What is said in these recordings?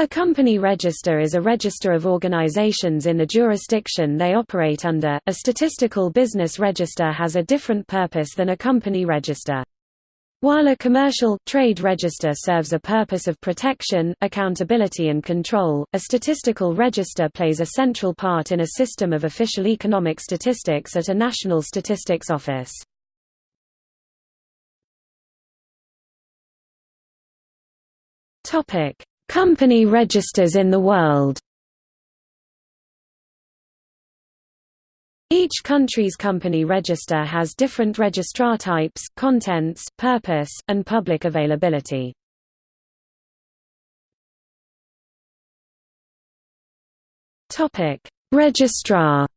A company register is a register of organizations in the jurisdiction they operate under. A statistical business register has a different purpose than a company register. While a commercial, trade register serves a purpose of protection, accountability and control, a statistical register plays a central part in a system of official economic statistics at a national statistics office. Company registers in the world Each country's company register has different registrar types, contents, purpose, and public availability. Topic: Registrar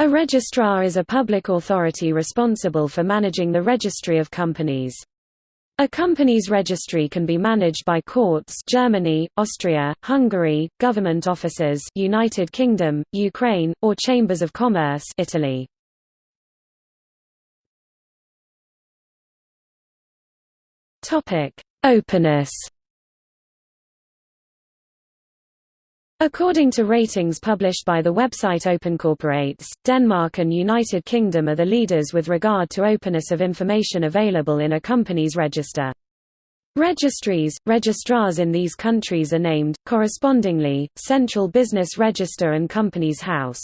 A registrar is a public authority responsible for managing the registry of companies. A company's registry can be managed by courts Germany, Austria, Hungary, government offices United Kingdom, Ukraine, or chambers of commerce Italy. Topic: Openness According to ratings published by the website OpenCorporates, Denmark and United Kingdom are the leaders with regard to openness of information available in a company's register. Registries, registrars in these countries are named, correspondingly, Central Business Register and Companies House.